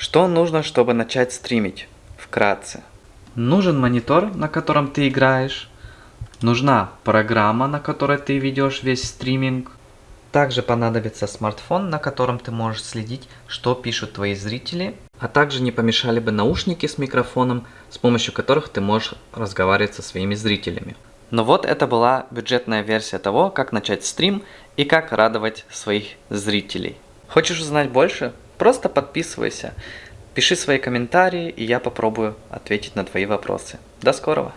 Что нужно, чтобы начать стримить? Вкратце. Нужен монитор, на котором ты играешь. Нужна программа, на которой ты ведешь весь стриминг. Также понадобится смартфон, на котором ты можешь следить, что пишут твои зрители. А также не помешали бы наушники с микрофоном, с помощью которых ты можешь разговаривать со своими зрителями. Ну вот это была бюджетная версия того, как начать стрим и как радовать своих зрителей. Хочешь узнать больше? Просто подписывайся, пиши свои комментарии, и я попробую ответить на твои вопросы. До скорого!